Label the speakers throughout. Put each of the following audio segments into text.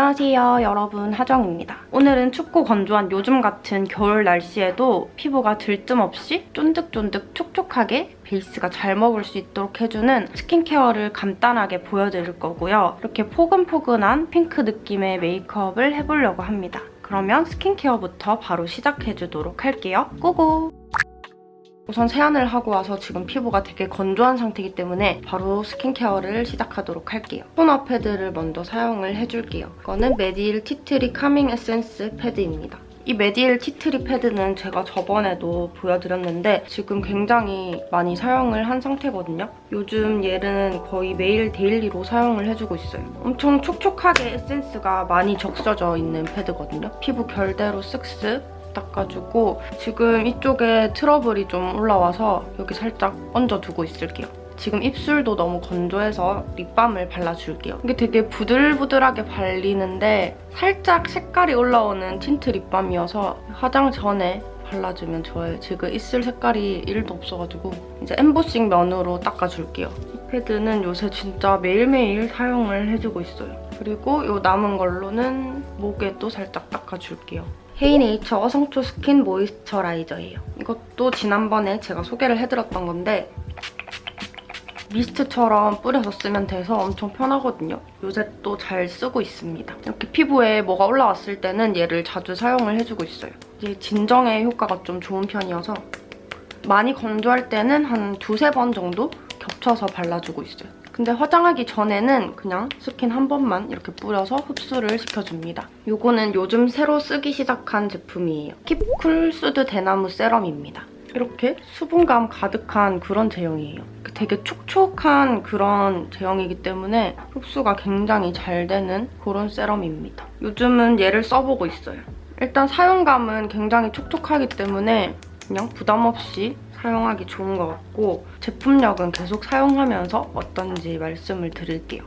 Speaker 1: 안녕하세요 여러분 하정입니다. 오늘은 춥고 건조한 요즘 같은 겨울 날씨에도 피부가 들뜸 없이 쫀득쫀득 촉촉하게 베이스가 잘 먹을 수 있도록 해주는 스킨케어를 간단하게 보여드릴 거고요. 이렇게 포근포근한 핑크 느낌의 메이크업을 해보려고 합니다. 그러면 스킨케어부터 바로 시작해주도록 할게요. Go go! 우선 세안을 하고 와서 지금 피부가 되게 건조한 상태이기 때문에 바로 스킨케어를 시작하도록 할게요. 토너 패드를 먼저 사용을 해줄게요. 이거는 메디힐 티트리 카밍 에센스 패드입니다. 이 메디힐 티트리 패드는 제가 저번에도 보여드렸는데 지금 굉장히 많이 사용을 한 상태거든요. 요즘 얘는 거의 매일 daily로 사용을 해주고 있어요. 엄청 촉촉하게 에센스가 많이 적셔져 있는 패드거든요. 피부 결대로 쓱쓱 닦아주고 지금 이쪽에 트러블이 좀 올라와서 여기 살짝 얹어두고 있을게요. 지금 입술도 너무 건조해서 립밤을 발라줄게요. 이게 되게 부들부들하게 발리는데 살짝 색깔이 올라오는 틴트 립밤이어서 화장 전에 발라주면 좋아요. 지금 입술 색깔이 1도 없어가지고 이제 엠보싱 면으로 닦아줄게요. 이 패드는 요새 진짜 매일매일 사용을 해주고 있어요. 그리고 이 남은 걸로는 목에도 살짝 닦아줄게요. 헤이네이처 어성초 스킨 모이스처라이저예요. 이것도 지난번에 제가 소개를 해드렸던 건데 미스트처럼 뿌려서 쓰면 돼서 엄청 편하거든요. 요새 또 잘 쓰고 있습니다. 이렇게 피부에 뭐가 올라왔을 때는 얘를 자주 사용을 해주고 있어요. 이게 진정의 효과가 좀 좋은 편이어서 많이 건조할 때는 한 두세 번 정도 겹쳐서 발라주고 있어요. 근데 화장하기 전에는 그냥 스킨 한 번만 이렇게 뿌려서 흡수를 시켜줍니다. 이거는 요즘 새로 쓰기 시작한 제품이에요. 킵쿨 수드 대나무 세럼입니다. 이렇게 수분감 가득한 그런 제형이에요. 되게 촉촉한 그런 제형이기 때문에 흡수가 굉장히 잘 되는 그런 세럼입니다. 요즘은 얘를 써보고 있어요. 일단 사용감은 굉장히 촉촉하기 때문에 그냥 부담 없이 사용하기 좋은 것 같고 제품력은 계속 사용하면서 어떤지 말씀을 드릴게요.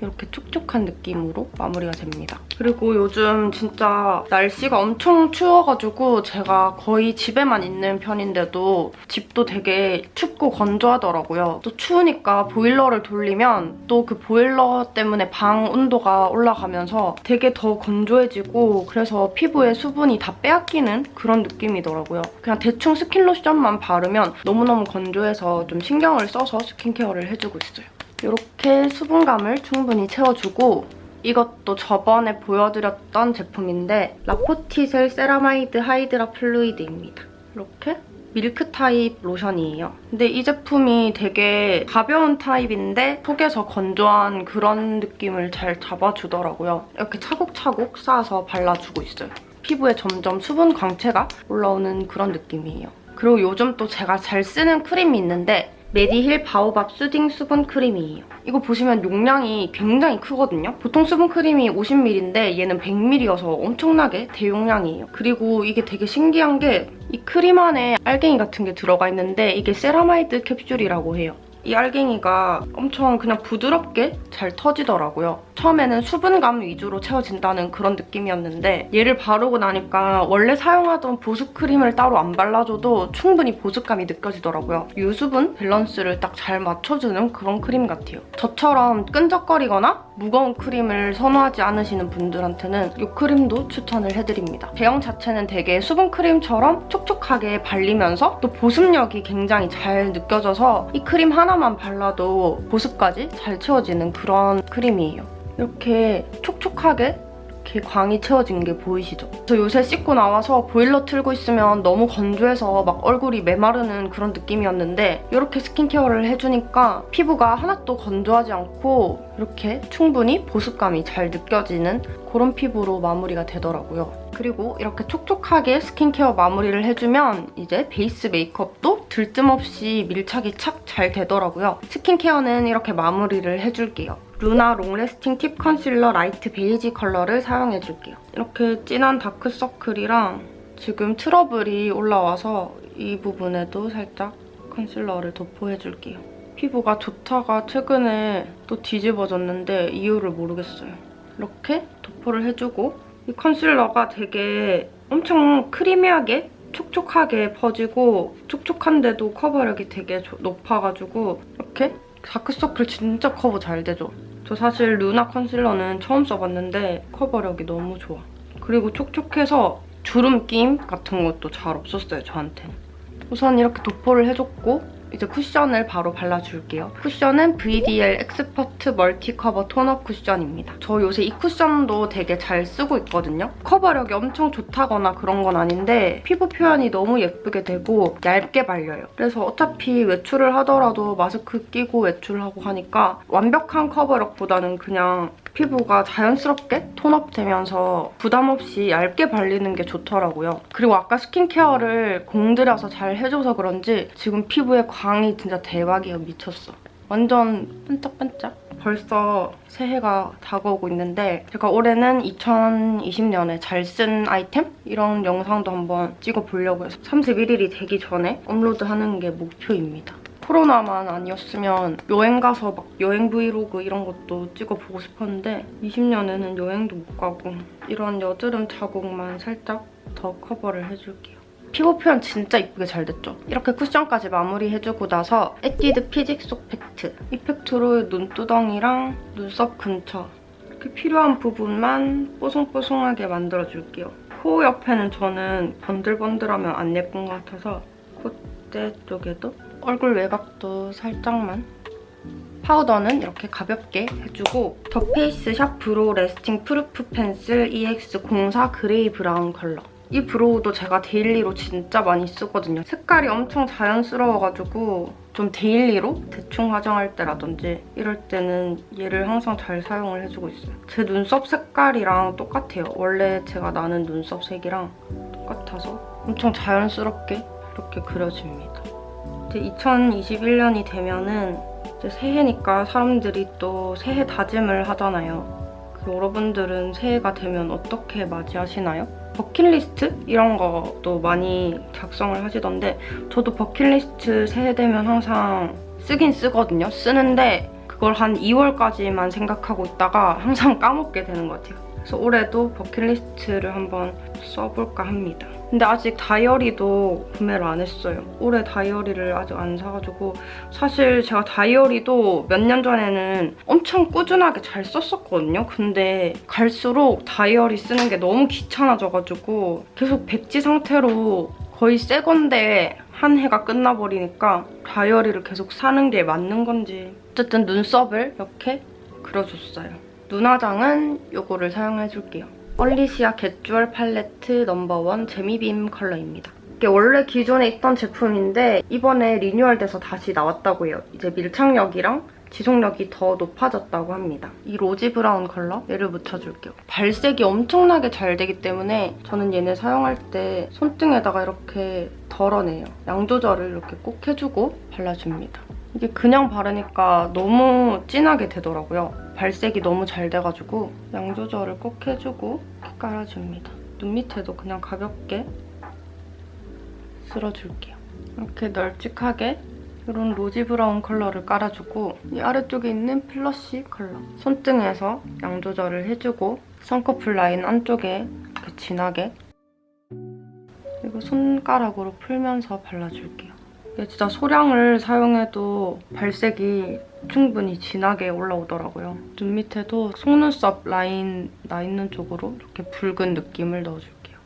Speaker 1: 이렇게 촉촉한 느낌으로 마무리가 됩니다. 그리고 요즘 진짜 날씨가 엄청 추워가지고 제가 거의 집에만 있는 편인데도 집도 되게 춥고 건조하더라고요. 또 추우니까 보일러를 돌리면 또 그 보일러 때문에 방 온도가 올라가면서 되게 더 건조해지고 그래서 피부에 수분이 다 빼앗기는 그런 느낌이더라고요. 그냥 대충 스킨 로션만 바르면 너무너무 건조해서 좀 신경을 써서 스킨케어를 해주고 있어요. 이렇게 수분감을 충분히 채워주고 이것도 저번에 보여드렸던 제품인데 라포티셀 세라마이드 하이드라 플루이드입니다. 이렇게 밀크 타입 로션이에요. 근데 이 제품이 되게 가벼운 타입인데 속에서 건조한 그런 느낌을 잘 잡아주더라고요. 이렇게 차곡차곡 쌓아서 발라주고 있어요. 피부에 점점 수분 광채가 올라오는 그런 느낌이에요. 그리고 요즘 또 제가 잘 쓰는 크림이 있는데 메디힐 바오밥 수딩 수분 크림이에요. 이거 보시면 용량이 굉장히 크거든요. 보통 수분 크림이 50ml인데 얘는 100ml여서 엄청나게 대용량이에요. 그리고 이게 되게 신기한 게 이 크림 안에 알갱이 같은 게 들어가 있는데 이게 세라마이드 캡슐이라고 해요. 이 알갱이가 엄청 그냥 부드럽게 잘 터지더라고요. 처음에는 수분감 위주로 채워진다는 그런 느낌이었는데 얘를 바르고 나니까 원래 사용하던 보습 크림을 따로 안 발라줘도 충분히 보습감이 느껴지더라고요. 유수분 밸런스를 딱 잘 맞춰주는 그런 크림 같아요. 저처럼 끈적거리거나 무거운 크림을 선호하지 않으시는 분들한테는 이 크림도 추천을 해드립니다. 제형 자체는 되게 수분 크림처럼 촉촉하게 발리면서 또 보습력이 굉장히 잘 느껴져서 이 크림 하나만 발라도 보습까지 잘 채워지는 그런 크림이에요. 이렇게 촉촉하게 이렇게 광이 채워진 게 보이시죠? 저 요새 씻고 나와서 보일러 틀고 있으면 너무 건조해서 막 얼굴이 메마르는 그런 느낌이었는데 이렇게 스킨케어를 해주니까 피부가 하나도 건조하지 않고 이렇게 충분히 보습감이 잘 느껴지는 그런 피부로 마무리가 되더라고요. 그리고 이렇게 촉촉하게 스킨케어 마무리를 해주면 이제 베이스 메이크업도 들뜸없이 밀착이 착 잘 되더라고요. 스킨케어는 이렇게 마무리를 해줄게요. 루나 long lasting tip 컨실러 라이트 베이지 컬러를 사용해줄게요. 이렇게 진한 다크서클이랑 지금 트러블이 올라와서 이 부분에도 살짝 컨실러를 도포해줄게요. 피부가 좋다가 최근에 또 뒤집어졌는데 이유를 모르겠어요. 이렇게 도포를 해주고 이 컨실러가 되게 엄청 크리미하게 촉촉하게 퍼지고 촉촉한데도 커버력이 되게 높아가지고 이렇게 다크서클 진짜 커버 잘 되죠? 저 사실 루나 컨실러는 처음 써봤는데 커버력이 너무 좋아. 그리고 촉촉해서 주름 끼임 같은 것도 잘 없었어요, 저한테는. 우선 이렇게 도포를 해줬고 이제 쿠션을 바로 발라줄게요. 쿠션은 VDL expert multi cover tone up 쿠션입니다. 저 요새 이 쿠션도 되게 잘 쓰고 있거든요. 커버력이 엄청 좋다거나 그런 건 아닌데 피부 표현이 너무 예쁘게 되고 얇게 발려요. 그래서 어차피 외출을 하더라도 마스크 끼고 외출하고 하니까 완벽한 커버력보다는 그냥 피부가 자연스럽게 톤업되면서 부담 없이 얇게 발리는 게 좋더라고요. 그리고 아까 스킨케어를 공들여서 잘 해줘서 그런지 지금 피부에 광이 진짜 대박이에요. 미쳤어. 완전 반짝반짝. 벌써 새해가 다가오고 있는데 제가 올해는 2020년에 잘 쓴 아이템? 이런 영상도 한번 찍어보려고 해서 31일이 되기 전에 업로드하는 게 목표입니다. 코로나만 아니었으면 여행 가서 막 여행 브이로그 이런 것도 찍어보고 싶었는데 20년에는 여행도 못 가고 이런 여드름 자국만 살짝 더 커버를 해줄게요. 피부 표현 진짜 이쁘게 잘 됐죠? 이렇게 쿠션까지 마무리해주고 나서 에뛰드 피지 쏙 팩트 이 팩트로 눈두덩이랑 눈썹 근처 이렇게 필요한 부분만 뽀송뽀송하게 만들어줄게요. 코 옆에는 저는 번들번들하면 안 예쁜 것 같아서 콧대 쪽에도 얼굴 외곽도 살짝만 파우더는 이렇게 가볍게 해주고 더 페이스 샵 brow lasting proof pencil EX04 gray brown 컬러 이 brow도 제가 daily로 진짜 많이 쓰거든요. 색깔이 엄청 자연스러워가지고 좀 daily로 대충 화장할 때라든지 이럴 때는 얘를 항상 잘 사용을 해주고 있어요. 제 눈썹 색깔이랑 똑같아요. 원래 제가 나는 눈썹 색이랑 똑같아서 엄청 자연스럽게 이렇게 그려집니다. 이제 2021년이 되면은 이제 새해니까 사람들이 또 새해 다짐을 하잖아요. 그 여러분들은 새해가 되면 어떻게 맞이하시나요? 버킷리스트 이런 것도 많이 작성을 하시던데 저도 버킷리스트 새해 되면 항상 쓰긴 쓰거든요. 쓰는데 그걸 한 2월까지만 생각하고 있다가 항상 까먹게 되는 것 같아요. 그래서 올해도 버킷리스트를 한번 써볼까 합니다. 근데 아직 다이어리도 구매를 안 했어요. 올해 다이어리를 아직 안 사가지고 사실 제가 다이어리도 몇 년 전에는 엄청 꾸준하게 잘 썼었거든요. 근데 갈수록 다이어리 쓰는 게 너무 귀찮아져가지고 계속 백지 상태로 거의 새 건데 한 해가 끝나버리니까 다이어리를 계속 사는 게 맞는 건지 어쨌든 눈썹을 이렇게 그려줬어요. 눈화장은 이거를 사용해줄게요. 언리시아 Get Jewel 팔레트 number one 재미빔 컬러입니다. 이게 원래 기존에 있던 제품인데 이번에 리뉴얼돼서 다시 나왔다고 해요. 이제 밀착력이랑 지속력이 더 높아졌다고 합니다. 이 rosy brown 컬러 얘를 묻혀줄게요. 발색이 엄청나게 잘 되기 때문에 저는 얘네 사용할 때 손등에다가 이렇게 덜어내요. 양 조절을 이렇게 꼭 해주고 발라줍니다. 이게 그냥 바르니까 너무 진하게 되더라고요. 발색이 너무 잘 돼가지고 양 조절을 꼭 해주고 깔아줍니다. 눈 밑에도 그냥 가볍게 쓸어줄게요. 이렇게 널찍하게 이런 rosy brown 컬러를 깔아주고 이 아래쪽에 있는 flush 컬러 손등에서 양 조절을 해주고 쌍꺼풀 라인 안쪽에 이렇게 진하게 그리고 손가락으로 풀면서 발라줄게요. 이게 진짜 소량을 사용해도 발색이 충분히 진하게 올라오더라고요. 눈 밑에도 속눈썹 라인 나 있는 쪽으로 이렇게 붉은 느낌을 넣어줄게요.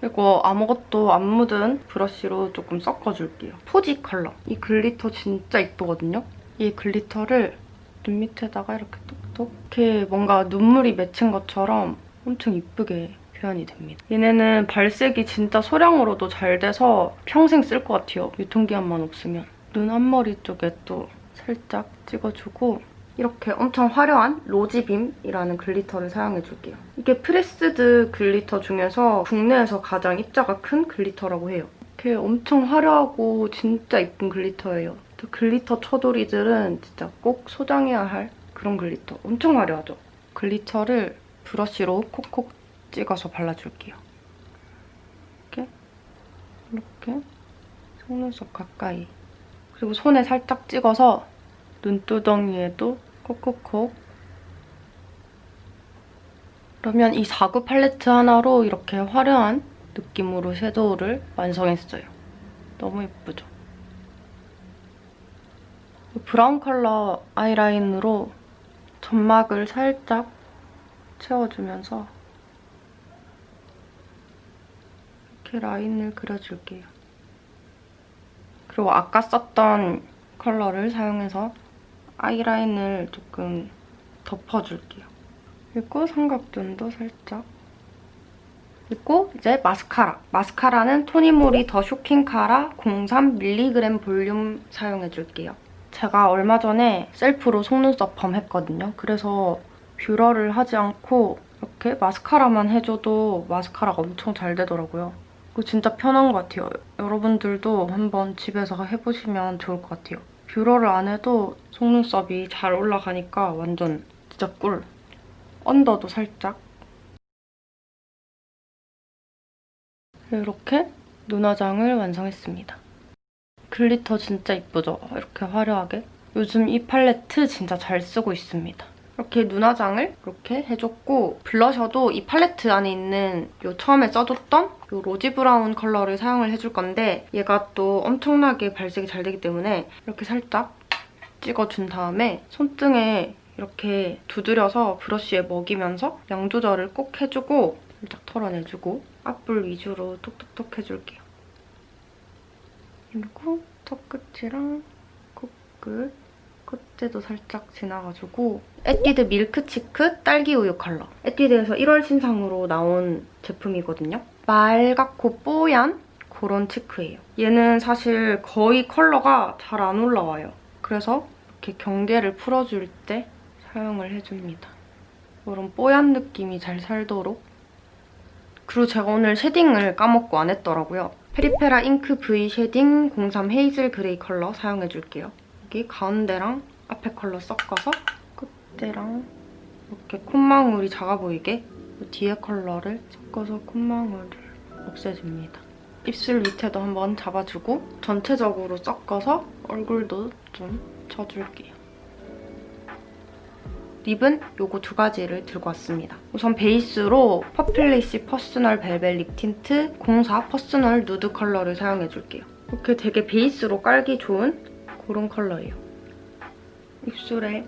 Speaker 1: 그리고 아무것도 안 묻은 브러쉬로 조금 섞어줄게요. 포지 컬러. 이 글리터 진짜 이쁘거든요? 이 글리터를 눈 밑에다가 이렇게 톡톡 이렇게 뭔가 눈물이 맺힌 것처럼 엄청 이쁘게 표현이 됩니다. 얘네는 발색이 진짜 소량으로도 잘 돼서 평생 쓸 것 같아요. 유통기한만 없으면. 눈 앞머리 쪽에 또 살짝 찍어주고 이렇게 엄청 화려한 rosy beam이라는 글리터를 사용해줄게요. 이게 pressed glitter 중에서 국내에서 가장 입자가 큰 글리터라고 해요. 이렇게 엄청 화려하고 진짜 이쁜 글리터예요. 글리터 쳐돌이들은 진짜 꼭 소장해야 할 그런 글리터. 엄청 화려하죠? 글리터를 브러쉬로 콕콕 찍어서 발라줄게요. 이렇게 이렇게 속눈썹 가까이 그리고 손에 살짝 찍어서 눈두덩이에도 콕콕콕 그러면 이 4구 팔레트 하나로 이렇게 화려한 느낌으로 섀도우를 완성했어요. 너무 예쁘죠? brown 컬러 아이라인으로 점막을 살짝 채워주면서 이렇게 라인을 그려줄게요. 그리고 아까 썼던 컬러를 사용해서 아이라인을 조금 덮어줄게요. 그리고 삼각존도 살짝. 그리고 이제 마스카라. 마스카라는 토니모리 더 쇼킹 카라 03 mega 볼륨 사용해줄게요. 제가 얼마 전에 셀프로 속눈썹 펌 했거든요. 그래서 뷰러를 하지 않고 이렇게 마스카라만 해줘도 마스카라가 엄청 잘 되더라고요. 진짜 편한 것 같아요. 여러분들도 한번 집에서 해보시면 좋을 것 같아요. 뷰러를 안 해도 속눈썹이 잘 올라가니까 완전 진짜 꿀. 언더도 살짝. 이렇게 눈화장을 완성했습니다. glitter 진짜 이쁘죠? 이렇게 화려하게. 요즘 이 팔레트 진짜 잘 쓰고 있습니다. 이렇게 눈화장을 이렇게 해줬고 블러셔도 이 팔레트 안에 있는 요 처음에 써줬던 요 rosy brown 컬러를 사용을 해줄 건데 얘가 또 엄청나게 발색이 잘 되기 때문에 이렇게 살짝 찍어준 다음에 손등에 이렇게 두드려서 브러쉬에 먹이면서 양 조절을 꼭 해주고 살짝 털어내주고 앞볼 위주로 톡톡톡 해줄게요. 그리고 턱끝이랑 코끝, 콧대도 살짝 지나가지고 에뛰드 milk cheek 딸기우유 컬러. 에뛰드에서 1월 신상으로 나온 제품이거든요. 말갛고 뽀얀 그런 cheek예요. 얘는 사실 거의 컬러가 잘 안 올라와요. 그래서 이렇게 경계를 풀어줄 때 사용을 해줍니다. 이런 뽀얀 느낌이 잘 살도록 그리고 제가 오늘 shading을 까먹고 안 했더라고요. 페리페라 ink V shading 03 hazel gray 컬러 사용해줄게요. 여기 가운데랑 앞에 컬러 섞어서 끝에랑 이렇게 콧망울이 작아 보이게 뒤에 컬러를 섞어서 콧망울을 없애줍니다. 입술 밑에도 한번 잡아주고 전체적으로 섞어서 얼굴도 좀 쳐줄게요. lip은 요거 두 가지를 들고 왔습니다. 우선 베이스로 퍼블리시 personal velvet lip tint 04 personal nude 컬러를 사용해줄게요. 이렇게 되게 베이스로 깔기 좋은 그런 컬러예요. 입술에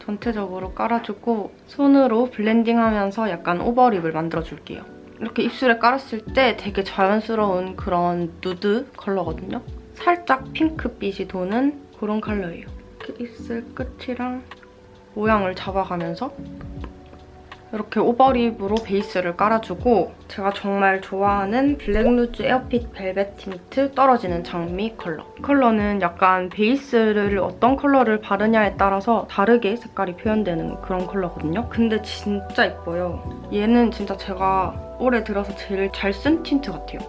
Speaker 1: 전체적으로 깔아주고 손으로 blending하면서 약간 overlip을 만들어줄게요. 이렇게 입술에 깔았을 때 되게 자연스러운 그런 누드 컬러거든요. 살짝 핑크빛이 도는 그런 컬러예요. 이렇게 입술 끝이랑 모양을 잡아가면서 이렇게 overlip으로 베이스를 깔아주고 제가 정말 좋아하는 블랙루즈 airfit velvet tint 떨어지는 장미 컬러. 이 컬러는 약간 베이스를 어떤 컬러를 바르냐에 따라서 다르게 색깔이 표현되는 그런 컬러거든요. 근데 진짜 예뻐요. 얘는 진짜 제가 올해 들어서 제일 잘 쓴 틴트 같아요.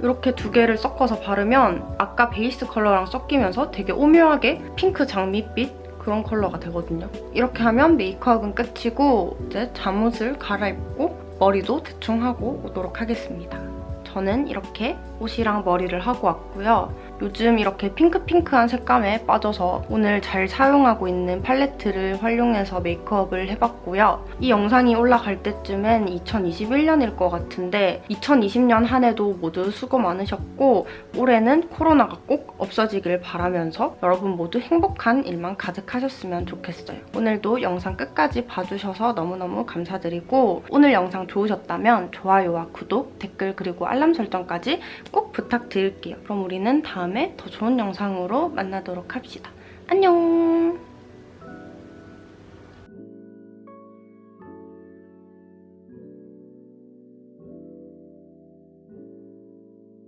Speaker 1: 이렇게 두 개를 섞어서 바르면 아까 베이스 컬러랑 섞이면서 되게 오묘하게 핑크 장미빛 그런 컬러가 되거든요. 이렇게 하면 메이크업은 끝이고 이제 잠옷을 갈아입고 머리도 대충 하고 오도록 하겠습니다. 저는 이렇게 옷이랑 머리를 하고 왔고요. 요즘 이렇게 핑크핑크한 색감에 빠져서 오늘 잘 사용하고 있는 팔레트를 활용해서 메이크업을 해봤고요. 이 영상이 올라갈 때쯤엔 2021년일 것 같은데 2020년 한 해도 모두 수고 많으셨고 올해는 코로나가 꼭 없어지길 바라면서 여러분 모두 행복한 일만 가득하셨으면 좋겠어요. 오늘도 영상 끝까지 봐주셔서 너무너무 감사드리고 오늘 영상 좋으셨다면 좋아요와 구독, 댓글 그리고 알람 설정까지 꼭 부탁드릴게요. 그럼 우리는 다음에 더 좋은 영상으로 만나도록 합시다. 안녕!